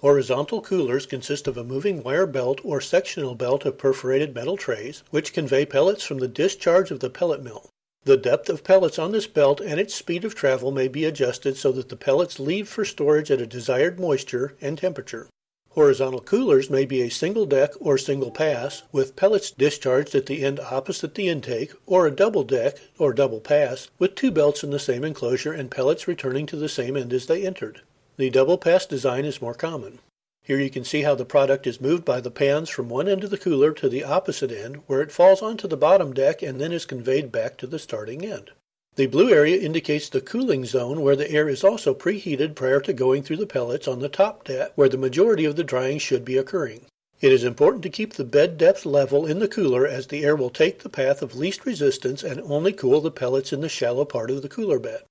Horizontal coolers consist of a moving wire belt or sectional belt of perforated metal trays, which convey pellets from the discharge of the pellet mill. The depth of pellets on this belt and its speed of travel may be adjusted so that the pellets leave for storage at a desired moisture and temperature. Horizontal coolers may be a single deck or single pass, with pellets discharged at the end opposite the intake, or a double deck or double pass, with two belts in the same enclosure and pellets returning to the same end as they entered. The double pass design is more common. Here you can see how the product is moved by the pans from one end of the cooler to the opposite end, where it falls onto the bottom deck and then is conveyed back to the starting end. The blue area indicates the cooling zone where the air is also preheated prior to going through the pellets on the top deck, where the majority of the drying should be occurring. It is important to keep the bed depth level in the cooler as the air will take the path of least resistance and only cool the pellets in the shallow part of the cooler bed.